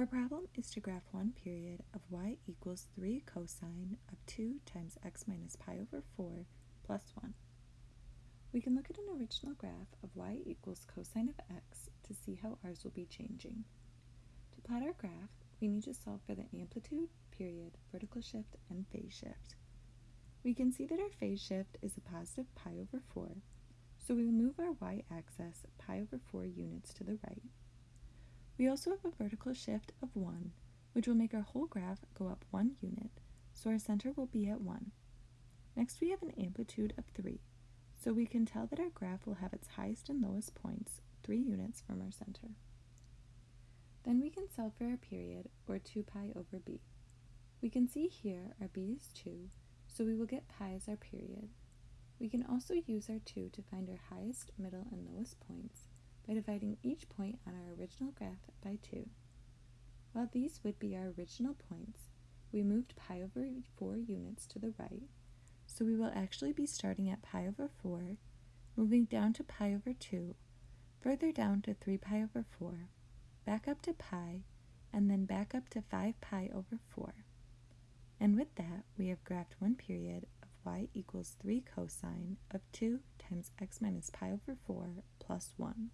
Our problem is to graph one period of y equals 3 cosine of 2 times x minus pi over 4 plus 1. We can look at an original graph of y equals cosine of x to see how ours will be changing. To plot our graph, we need to solve for the amplitude, period, vertical shift, and phase shift. We can see that our phase shift is a positive pi over 4, so we will move our y-axis pi over 4 units to the right. We also have a vertical shift of 1, which will make our whole graph go up 1 unit, so our center will be at 1. Next we have an amplitude of 3, so we can tell that our graph will have its highest and lowest points 3 units from our center. Then we can solve for our period, or 2 pi over b. We can see here our b is 2, so we will get pi as our period. We can also use our 2 to find our highest, middle, and lowest points, by dividing each point on our original graph by 2. While these would be our original points, we moved pi over 4 units to the right, so we will actually be starting at pi over 4, moving down to pi over 2, further down to 3 pi over 4, back up to pi, and then back up to 5 pi over 4. And with that, we have graphed one period of y equals 3 cosine of 2 times x minus pi over 4 plus 1.